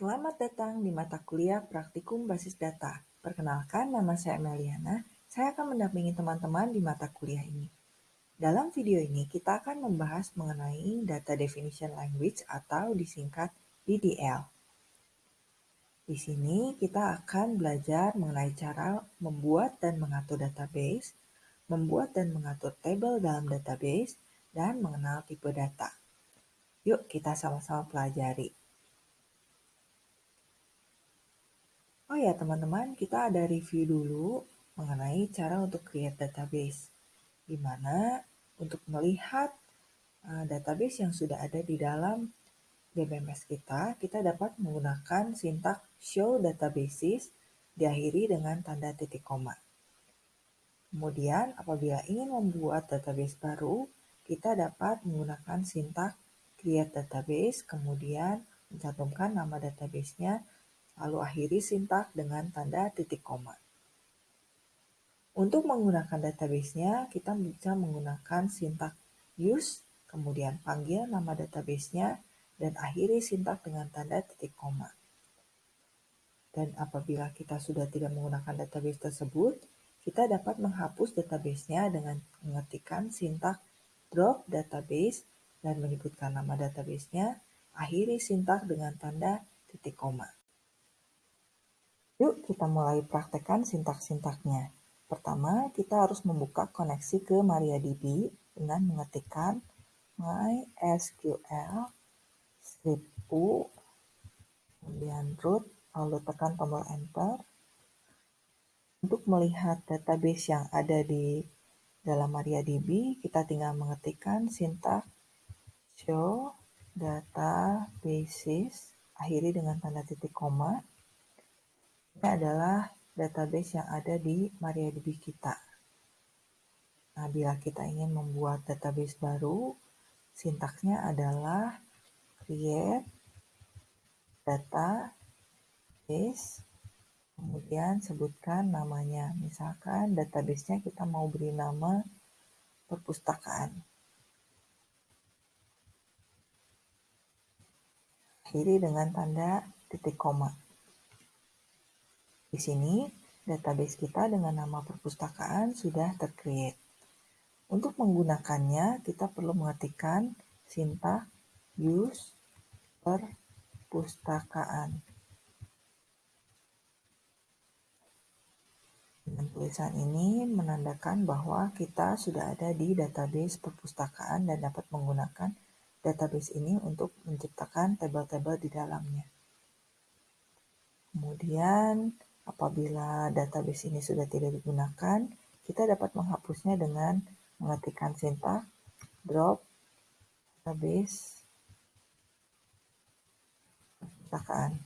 Selamat datang di mata kuliah Praktikum Basis Data. Perkenalkan, nama saya Meliana. Saya akan mendampingi teman-teman di mata kuliah ini. Dalam video ini, kita akan membahas mengenai Data Definition Language atau disingkat DDL. Di sini kita akan belajar mengenai cara membuat dan mengatur database, membuat dan mengatur tabel dalam database, dan mengenal tipe data. Yuk kita sama-sama pelajari. Ya teman-teman, kita ada review dulu mengenai cara untuk create database. Di mana untuk melihat uh, database yang sudah ada di dalam DBMS kita, kita dapat menggunakan sintak show databases diakhiri dengan tanda titik koma. Kemudian, apabila ingin membuat database baru, kita dapat menggunakan sintak create database, kemudian mencantumkan nama databasenya, lalu akhiri sintak dengan tanda titik koma. Untuk menggunakan databasenya, kita bisa menggunakan sintak use, kemudian panggil nama databasenya, dan akhiri sintak dengan tanda titik koma. Dan apabila kita sudah tidak menggunakan database tersebut, kita dapat menghapus databasenya dengan mengetikkan sintak drop database dan menyebutkan nama databasenya, akhiri sintak dengan tanda titik koma. Yuk kita mulai praktekkan sintak-sintaknya. Pertama, kita harus membuka koneksi ke MariaDB dengan mengetikkan mysql strip u, kemudian root, lalu tekan tombol enter. Untuk melihat database yang ada di dalam MariaDB, kita tinggal mengetikkan sintak show databases akhiri dengan tanda titik koma. Ini adalah database yang ada di MariaDB kita. Nah, bila kita ingin membuat database baru, sintaksnya adalah create database kemudian sebutkan namanya. Misalkan databasenya kita mau beri nama perpustakaan. akhiri dengan tanda titik koma. Di sini, database kita dengan nama perpustakaan sudah tercreate. Untuk menggunakannya, kita perlu mengetikkan sintak use perpustakaan. Dengan tulisan ini menandakan bahwa kita sudah ada di database perpustakaan dan dapat menggunakan database ini untuk menciptakan tabel-tabel di dalamnya. Kemudian, apabila database ini sudah tidak digunakan, kita dapat menghapusnya dengan mengetikkan sintak drop database perpustakaan.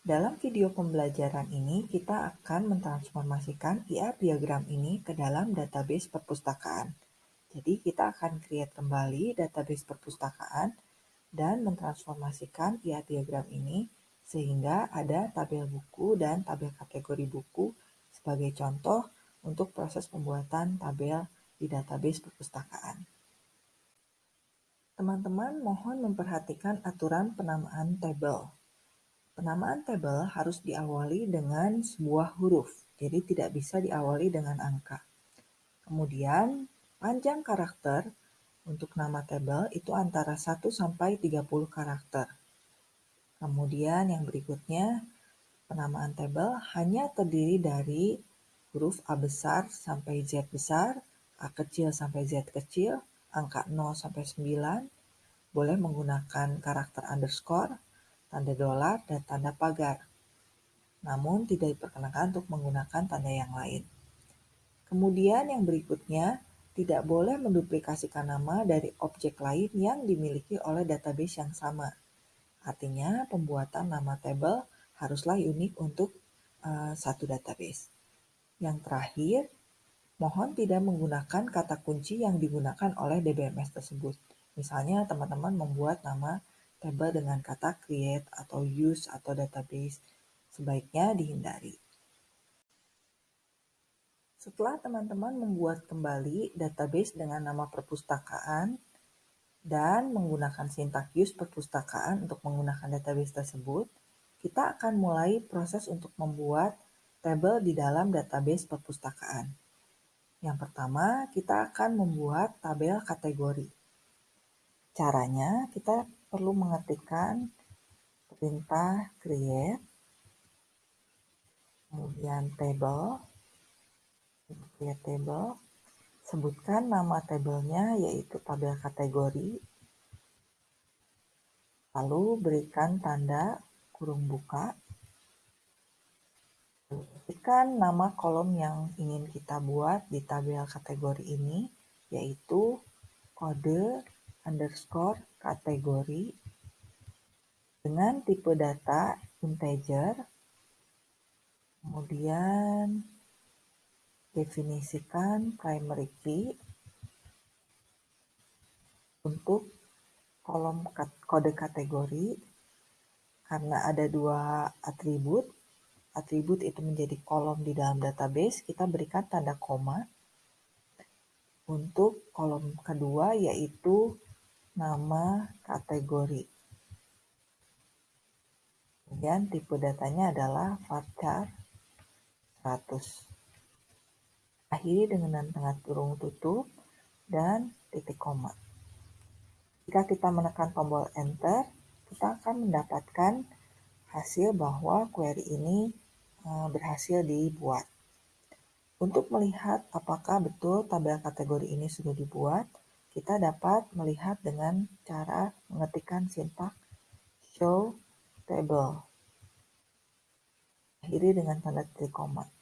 Dalam video pembelajaran ini, kita akan mentransformasikan IR diagram ini ke dalam database perpustakaan. Jadi, kita akan create kembali database perpustakaan dan mentransformasikan IR diagram ini sehingga ada tabel buku dan tabel kategori buku sebagai contoh untuk proses pembuatan tabel di database perpustakaan. Teman-teman mohon memperhatikan aturan penamaan tabel. Penamaan tabel harus diawali dengan sebuah huruf, jadi tidak bisa diawali dengan angka. Kemudian, panjang karakter untuk nama tabel itu antara 1 sampai 30 karakter. Kemudian yang berikutnya, penamaan tabel hanya terdiri dari huruf A besar sampai Z besar, A kecil sampai Z kecil, angka 0 sampai 9, boleh menggunakan karakter underscore, tanda dolar, dan tanda pagar. Namun tidak diperkenankan untuk menggunakan tanda yang lain. Kemudian yang berikutnya, tidak boleh menduplikasikan nama dari objek lain yang dimiliki oleh database yang sama. Artinya, pembuatan nama tabel haruslah unik untuk uh, satu database. Yang terakhir, mohon tidak menggunakan kata kunci yang digunakan oleh DBMS tersebut. Misalnya, teman-teman membuat nama tabel dengan kata create atau use atau database sebaiknya dihindari. Setelah teman-teman membuat kembali database dengan nama perpustakaan, dan menggunakan sintak use perpustakaan untuk menggunakan database tersebut, kita akan mulai proses untuk membuat tabel di dalam database perpustakaan. Yang pertama, kita akan membuat tabel kategori. Caranya, kita perlu mengetikkan perintah create, kemudian table, create table, sebutkan nama tabelnya yaitu tabel kategori, lalu berikan tanda kurung buka, ketikkan nama kolom yang ingin kita buat di tabel kategori ini, yaitu kode underscore kategori dengan tipe data integer, kemudian definisikan primary key untuk kolom kode kategori. Karena ada dua atribut atribut itu menjadi kolom di dalam database kita berikan tanda koma. Untuk kolom kedua yaitu nama kategori. Kemudian tipe datanya adalah varchar 100 Akhiri dengan tengah kurung tutup dan titik koma. Jika kita menekan tombol Enter, kita akan mendapatkan hasil bahwa query ini eh, berhasil dibuat. Untuk melihat apakah betul tabel kategori ini sudah dibuat, kita dapat melihat dengan cara mengetikkan sintak show table. Akhiri dengan tanda titik koma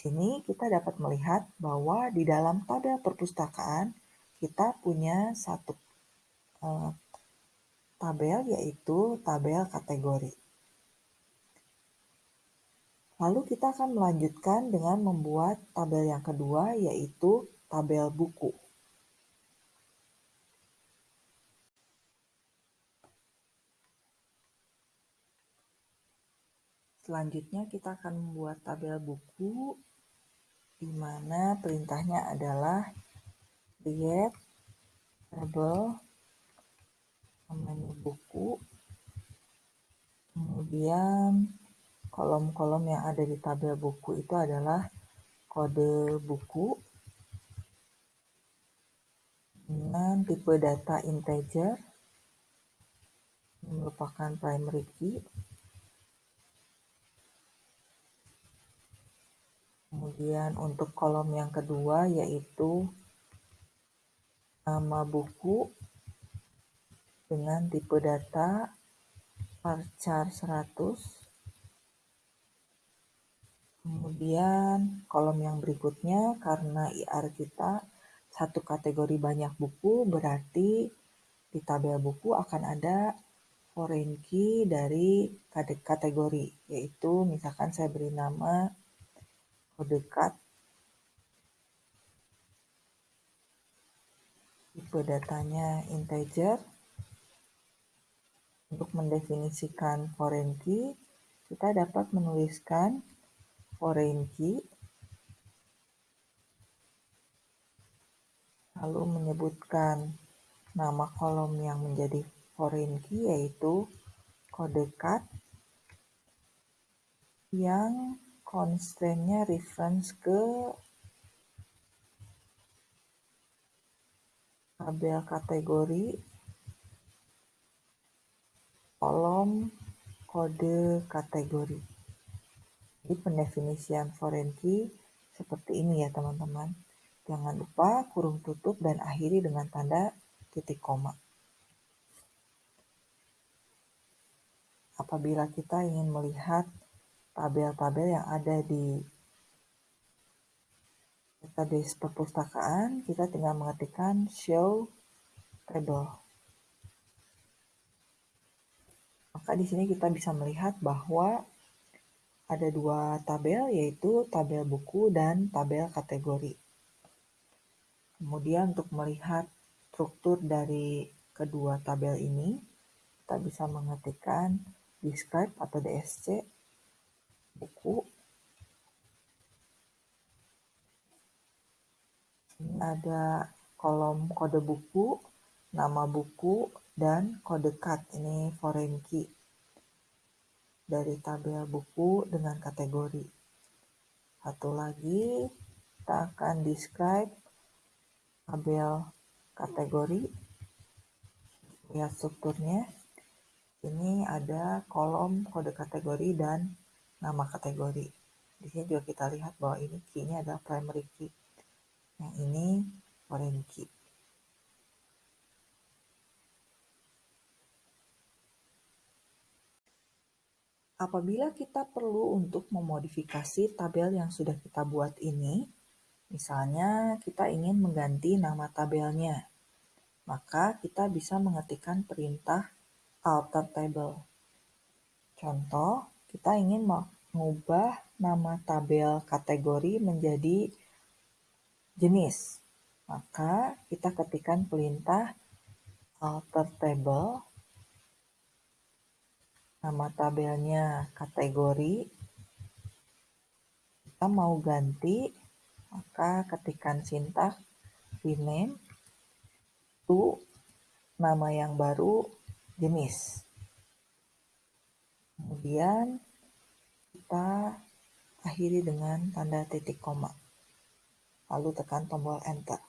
sini kita dapat melihat bahwa di dalam tabel perpustakaan kita punya satu uh, tabel yaitu tabel kategori. Lalu kita akan melanjutkan dengan membuat tabel yang kedua yaitu tabel buku. Selanjutnya kita akan membuat tabel buku di mana perintahnya adalah create table namanya buku. Kemudian kolom-kolom yang ada di tabel buku itu adalah kode buku. Dengan tipe data integer merupakan primary key Kemudian untuk kolom yang kedua yaitu nama buku dengan tipe data varchar 100. Kemudian kolom yang berikutnya karena IR kita satu kategori banyak buku berarti di tabel buku akan ada foreign key dari kategori yaitu misalkan saya beri nama dekat tipe datanya integer. Untuk mendefinisikan foreign key kita dapat menuliskan foreign key lalu menyebutkan nama kolom yang menjadi foreign key yaitu kode cat yang constraint-nya reference ke tabel kategori kolom kode kategori. Jadi pendefinisian foreign key seperti ini ya teman-teman. Jangan lupa kurung tutup dan akhiri dengan tanda titik koma. Apabila kita ingin melihat tabel-tabel yang ada di database perpustakaan, kita tinggal mengetikkan show table. Maka di sini kita bisa melihat bahwa ada dua tabel, yaitu tabel buku dan tabel kategori. Kemudian untuk melihat struktur dari kedua tabel ini, kita bisa mengetikkan describe atau DSC buku ini ada kolom kode buku nama buku, dan kode card. Ini foreign key dari tabel buku dengan kategori. Satu lagi, kita akan describe tabel kategori. Lihat strukturnya. Ini ada kolom kode kategori dan nama kategori. Di sini juga kita lihat bahwa ini key-nya adalah primary key. Yang ini foreign key. Apabila kita perlu untuk memodifikasi tabel yang sudah kita buat ini, misalnya kita ingin mengganti nama tabelnya, maka kita bisa mengetikkan perintah alter table. Contoh, kita ingin mengubah nama tabel kategori menjadi jenis. Maka kita ketikkan perintah alter table. Nama tabelnya kategori. Kita mau ganti maka ketikkan sintak rename to nama yang baru jenis kemudian kita akhiri dengan tanda titik koma lalu tekan tombol enter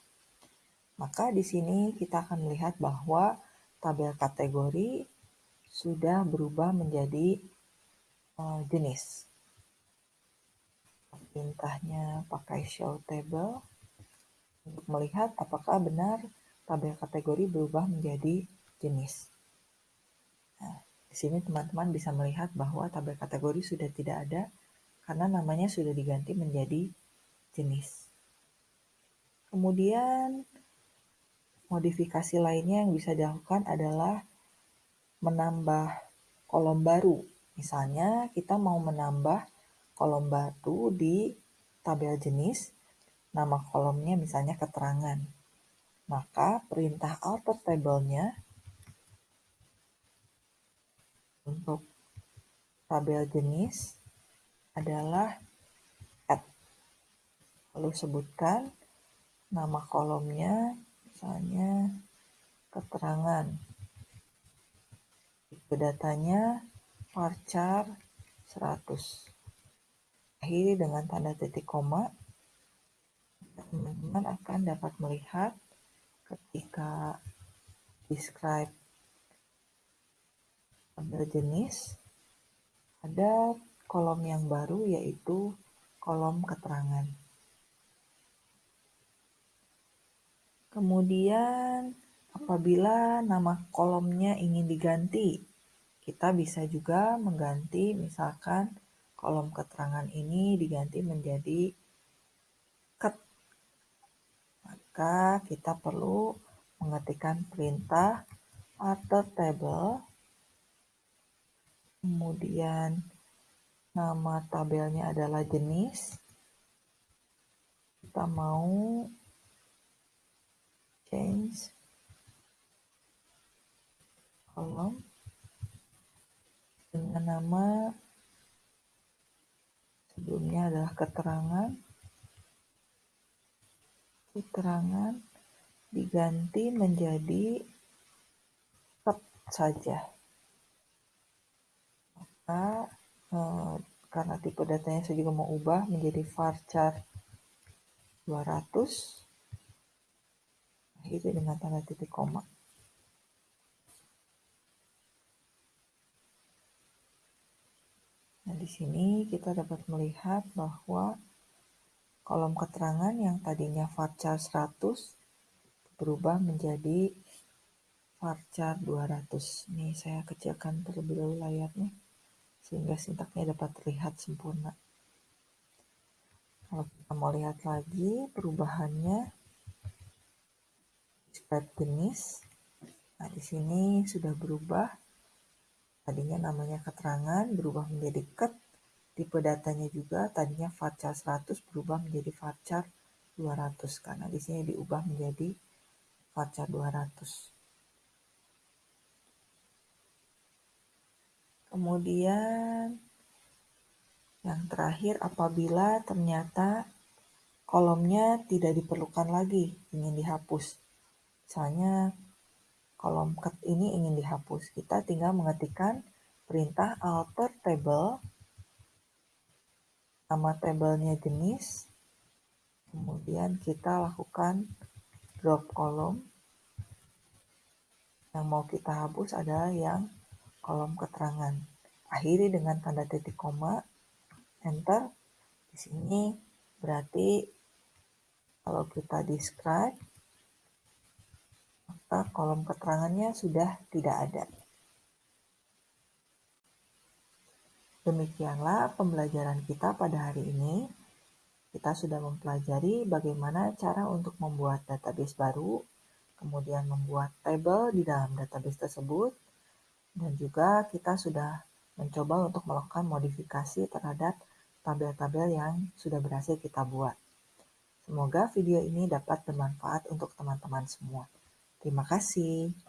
maka di sini kita akan melihat bahwa tabel kategori sudah berubah menjadi uh, jenis. Perintahnya pakai show table untuk melihat apakah benar tabel kategori berubah menjadi jenis. Di sini teman-teman bisa melihat bahwa tabel kategori sudah tidak ada karena namanya sudah diganti menjadi jenis. Kemudian modifikasi lainnya yang bisa dilakukan adalah menambah kolom baru. Misalnya kita mau menambah kolom baru di tabel jenis, nama kolomnya misalnya keterangan. Maka perintah alter table-nya untuk tabel jenis adalah add. Lalu sebutkan nama kolomnya, misalnya keterangan datanya varchar 100. Akhiri dengan tanda titik koma. Teman-teman akan dapat melihat ketika describe tabel jenis ada kolom yang baru yaitu kolom keterangan. Kemudian apabila nama kolomnya ingin diganti kita bisa juga mengganti misalkan kolom keterangan ini diganti menjadi ket. Maka kita perlu mengetikkan perintah alter table kemudian nama tabelnya adalah jenis. Kita mau change kolom dengan nama sebelumnya adalah keterangan. Keterangan diganti menjadi saja maka eh, karena tipe datanya saya juga mau ubah menjadi varchar 200 akhirnya dengan tanda titik koma Nah, di sini kita dapat melihat bahwa kolom keterangan yang tadinya varchar 100 berubah menjadi varchar 200. Ini saya kecilkan terlebih dahulu layarnya sehingga sintaknya dapat terlihat sempurna. Kalau kita mau lihat lagi perubahannya, describe jenis. Nah, di sini sudah berubah Tadinya namanya keterangan berubah menjadi ket. Tipe datanya juga tadinya varchar 100 berubah menjadi varchar 200 karena di sini diubah menjadi varchar 200. Kemudian yang terakhir apabila ternyata kolomnya tidak diperlukan lagi, ingin dihapus. Misalnya kolom cut ini ingin dihapus. Kita tinggal mengetikkan perintah alter table, nama tabelnya jenis, kemudian kita lakukan drop kolom. Yang mau kita hapus adalah yang kolom keterangan. Akhiri dengan tanda titik koma, enter. Di sini berarti kalau kita describe, maka kolom keterangannya sudah tidak ada. Demikianlah pembelajaran kita pada hari ini. Kita sudah mempelajari bagaimana cara untuk membuat database baru, kemudian membuat tabel di dalam database tersebut, dan juga kita sudah mencoba untuk melakukan modifikasi terhadap tabel-tabel yang sudah berhasil kita buat. Semoga video ini dapat bermanfaat untuk teman-teman semua. Terima kasih.